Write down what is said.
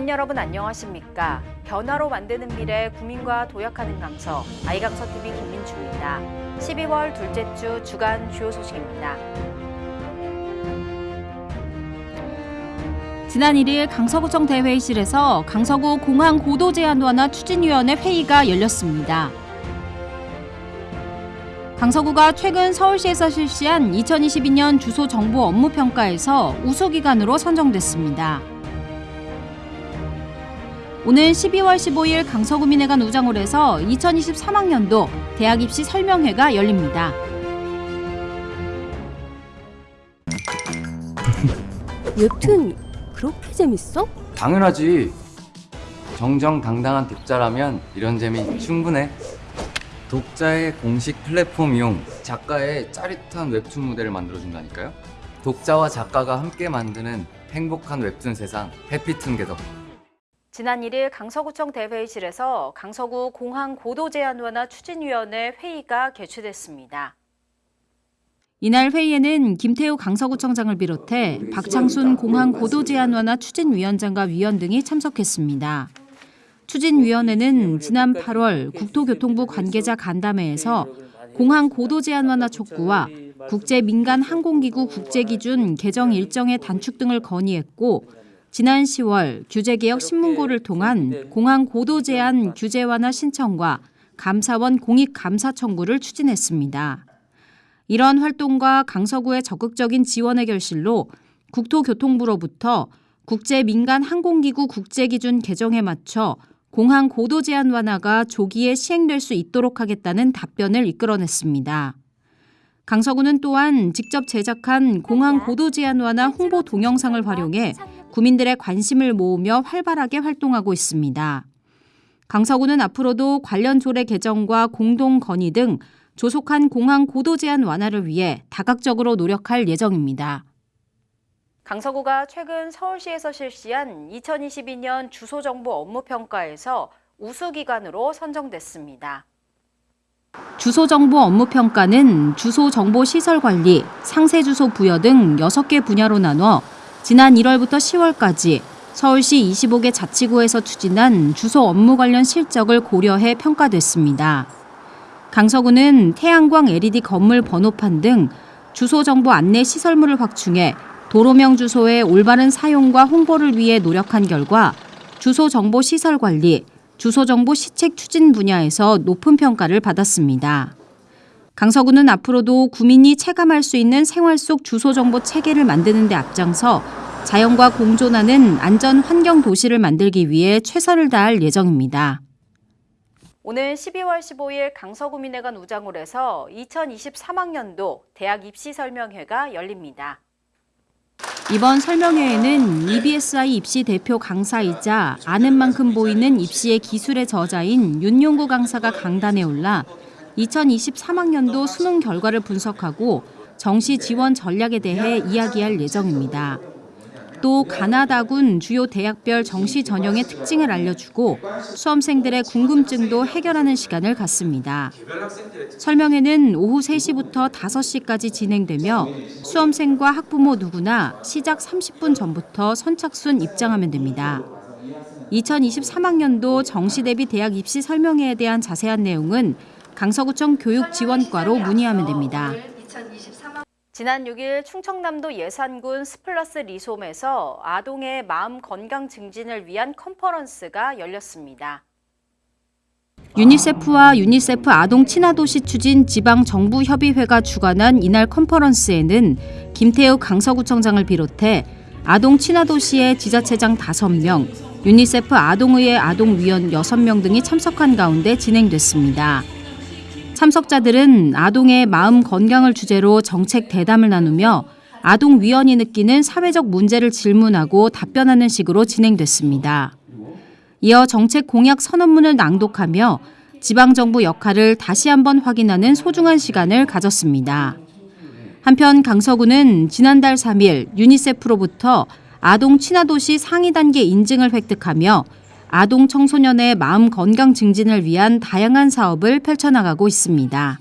국민 여러분 안녕하십니까? 변화로 만드는 미래 국민과 도약하는 강서 아이강서 TV 김민주입니다. 12월 둘째 주 주간 주요 소식입니다. 지난 1일 강서구청 대회의실에서 강서구 공항 고도 제한 완화 추진위원회 회의가 열렸습니다. 강서구가 최근 서울시에서 실시한 2022년 주소 정보 업무 평가에서 우수 기관으로 선정됐습니다. 오늘 12월 15일 강서구민회관 우장홀에서 2023학년도 대학 입시 설명회가 열립니다. 웹툰 그렇게 재밌어? 당연하지. 정정당당한 독자라면 이런 재미 충분해. 독자의 공식 플랫폼 이용, 작가의 짜릿한 웹툰 무대를 만들어준다니까요. 독자와 작가가 함께 만드는 행복한 웹툰 세상, 해피툰 개덕. 지난 1일 강서구청 대회의실에서 강서구 공항 고도 제한 완화 추진위원회 회의가 개최됐습니다. 이날 회의에는 김태우 강서구청장을 비롯해 박창순 공항 고도 제한 완화 추진위원장과 위원 등이 참석했습니다. 추진위원회는 지난 8월 국토교통부 관계자 간담회에서 공항 고도 제한 완화 촉구와 국제 민간 항공기구 국제 기준 개정 일정의 단축 등을 건의했고 지난 10월 규제개혁 신문고를 통한 공항 고도 제한 규제 완화 신청과 감사원 공익 감사 청구를 추진했습니다. 이런 활동과 강서구의 적극적인 지원의 결실로 국토교통부로부터 국제 민간 항공기구 국제 기준 개정에 맞춰 공항 고도 제한 완화가 조기에 시행될 수 있도록 하겠다는 답변을 이끌어냈습니다. 강서구는 또한 직접 제작한 공항 고도 제한 완화 홍보 동영상을 활용해 구민들의 관심을 모으며 활발하게 활동하고 있습니다. 강서구는 앞으로도 관련 조례 개정과 공동 건의 등 조속한 공항 고도 제한 완화를 위해 다각적으로 노력할 예정입니다. 강서구가 최근 서울시에서 실시한 2022년 주소 정보 업무 평가에서 우수 기관으로 선정됐습니다. 주소 정보 업무 평가는 주소 정보 시설 관리, 상세 주소 부여 등 6개 분야로 나눠 지난 1월부터 10월까지 서울시 25개 자치구에서 추진한 주소 업무 관련 실적을 고려해 평가됐습니다. 강서구는 태양광 LED 건물 번호판 등 주소 정보 안내 시설물을 확충해 도로명 주소의 올바른 사용과 홍보를 위해 노력한 결과 주소 정보 시설 관리, 주소 정보 시책 추진 분야에서 높은 평가를 받았습니다. 강서구는 앞으로도 구민이 체감할 수 있는 생활 속 주소 정보 체계를 만드는 데 앞장서 자연과 공존하는 안전 환경 도시를 만들기 위해 최선을 다할 예정입니다. 오늘 12월 15일 강서구민회관 우장홀에서 2023학년도 대학 입시 설명회가 열립니다. 이번 설명회에는 EBSI 입시 대표 강사이자 아는 만큼 보이는 입시의 기술의 저자인 윤용구 강사가 강단에 올라 2023학년도 수능 결과를 분석하고 정시 지원 전략에 대해 이야기할 예정입니다. 또 가나다군 주요 대학별 정시 전형의 특징을 알려주고 수험생들의 궁금증도 해결하는 시간을 갖습니다. 설명회는 오후 3시부터 5시까지 진행되며 수험생과 학부모 누구나 시작 30분 전부터 선착순 입장하면 됩니다. 2023학년도 정시 대비 대학 입시 설명회에 대한 자세한 내용은 강서구청 교육지원과로 문의하면 됩니다. 지난 6일 충청남도 예산군 스플라스 리솜에서 아동의 마음 건강 증진을 위한 컨퍼런스가 열렸습니다. 유니세프와 유니세프 아동 친화도시 추진 지방정부협의회가 주관한 이날 컨퍼런스에는 김태우 강서구청장을 비롯해 아동 친화도시의 지자체장 5명, 유니세프 아동의회 아동위원 6명 등이 참석한 가운데 진행됐습니다. 참석자들은 아동의 마음 건강을 주제로 정책 대담을 나누며 아동 위원이 느끼는 사회적 문제를 질문하고 답변하는 식으로 진행됐습니다. 이어 정책 공약 선언문을 낭독하며 지방정부 역할을 다시 한번 확인하는 소중한 시간을 가졌습니다. 한편 강서구는 지난달 3일 유니세프로부터 아동 친화도시 상위 단계 인증을 획득하며 아동 청소년의 마음 건강 증진을 위한 다양한 사업을 펼쳐나가고 있습니다.